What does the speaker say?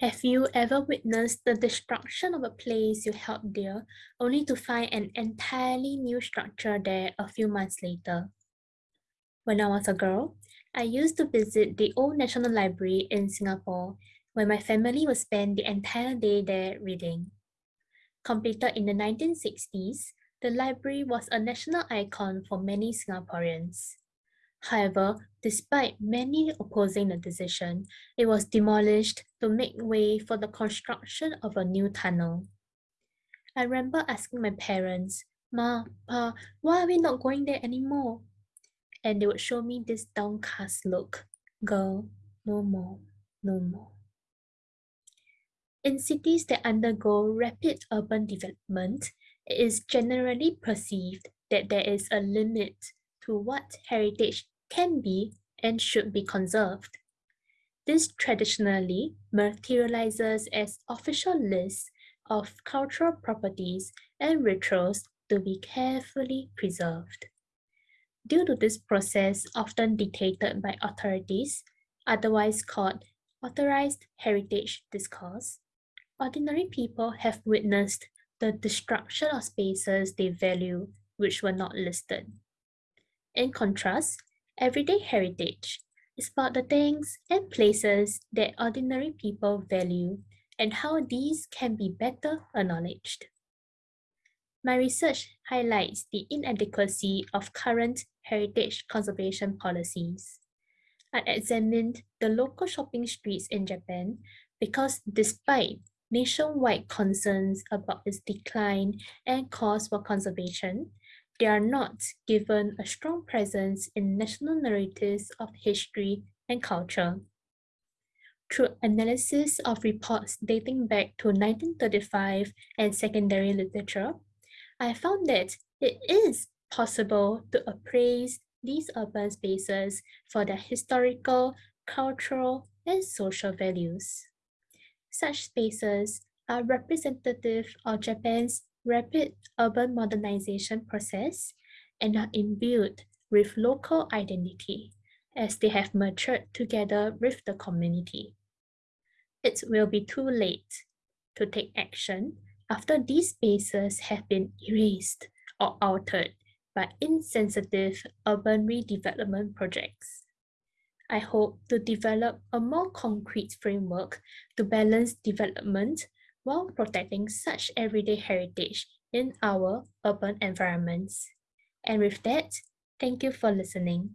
Have you ever witnessed the destruction of a place you held dear, only to find an entirely new structure there a few months later? When I was a girl, I used to visit the Old National Library in Singapore, where my family would spend the entire day there reading. Completed in the 1960s, the library was a national icon for many Singaporeans. However, despite many opposing the decision, it was demolished to make way for the construction of a new tunnel. I remember asking my parents, Ma, Pa, why are we not going there anymore? And they would show me this downcast look. Girl, no more, no more. In cities that undergo rapid urban development, it is generally perceived that there is a limit to what heritage can be and should be conserved. This traditionally materializes as official lists of cultural properties and rituals to be carefully preserved. Due to this process often dictated by authorities, otherwise called authorized heritage discourse, ordinary people have witnessed the destruction of spaces they value which were not listed. In contrast, everyday heritage is about the things and places that ordinary people value and how these can be better acknowledged. My research highlights the inadequacy of current heritage conservation policies. I examined the local shopping streets in Japan because despite nationwide concerns about its decline and cause for conservation, they are not given a strong presence in national narratives of history and culture. Through analysis of reports dating back to 1935 and secondary literature, I found that it is possible to appraise these urban spaces for their historical, cultural, and social values. Such spaces are representative of Japan's rapid urban modernization process and are imbued with local identity as they have matured together with the community. It will be too late to take action after these spaces have been erased or altered by insensitive urban redevelopment projects. I hope to develop a more concrete framework to balance development while protecting such everyday heritage in our urban environments. And with that, thank you for listening.